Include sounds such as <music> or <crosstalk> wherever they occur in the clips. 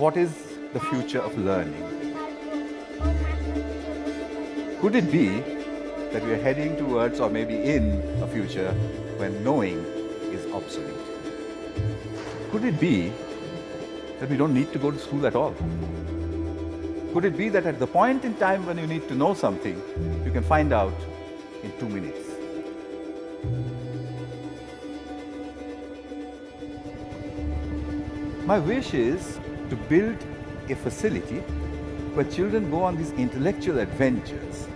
what is the future of learning? Could it be that we are heading towards or maybe in a future when knowing is obsolete? Could it be that we don't need to go to school at all? Could it be that at the point in time when you need to know something, you can find out in two minutes? My wish is to build a facility where children go on these intellectual adventures,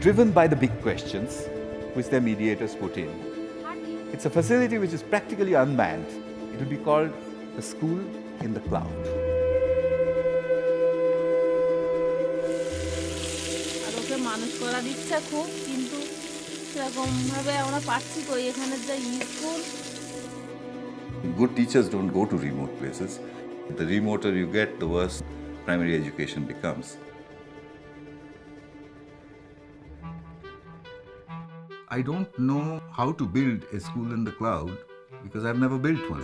driven by the big questions which their mediators put in. It's a facility which is practically unmanned. It will be called a school in the cloud. আর ওকে মানুষ করার ইচ্ছা খুব কিন্তু সেরকমভাবে আমরা পারছি কই এখানে যে school Good teachers don't go to remote places. The remoter you get, the worse primary education becomes. I don't know how to build a school in the cloud because I've never built one.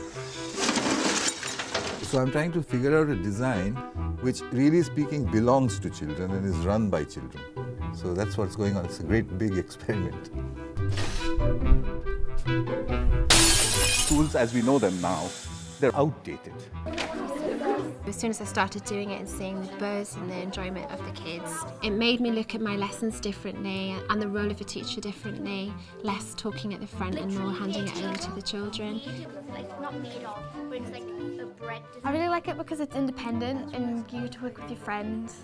So I'm trying to figure out a design which really speaking belongs to children and is run by children. So that's what's going on. It's a great big experiment. Schools as we know them now, they're outdated. As soon as I started doing it and seeing the buzz and the enjoyment of the kids, it made me look at my lessons differently and the role of a teacher differently, less talking at the front and more handing it over to the children. like not made of, but it's like a bread. I really like it because it's independent and you get to work with your friends.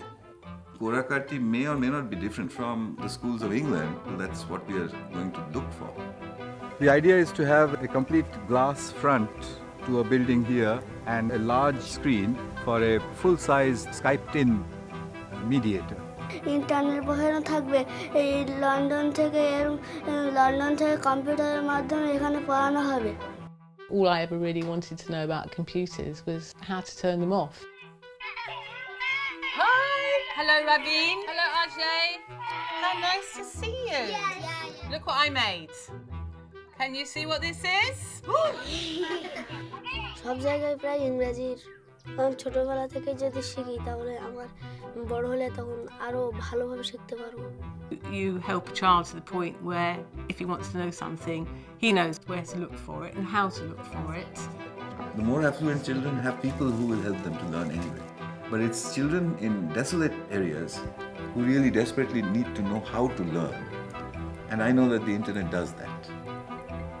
Korakati may or may not be different from the schools of England. That's what we are going to look for. The idea is to have a complete glass front to a building here and a large screen for a full-size Skyped-in mediator. Internet বসানো থাকবে এই London থেকে এরম- London থেকে কম্পিউটারের মাধ্যমে এখানে পড়ানো হবে All I ever really wanted to know about computers was how to turn them off. Hi! Hello, Raveen. Hello, Ajay. How nice to see you. Look what I made. Can you see what this is? <gasps> <gasps> সব জায়গায় প্রায় ইংরেজির আমি ছোটবেলা থেকে যদি শিখি তাহলে আমার বড় হলে তখন আরো ভালোভাবে শিখতে পারবো You help a child to the point where if he wants to know something, he knows where to look for it and how to look for it. The more affluent children have people who will help them to learn anyway. But it's children in desolate areas who really desperately need to know how to learn. And I know that the internet does that.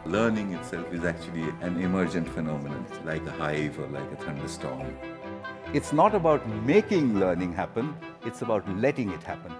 Learning itself is actually an emergent phenomenon, like a hive or like a thunderstorm. It's not about making learning happen, it's about letting it happen.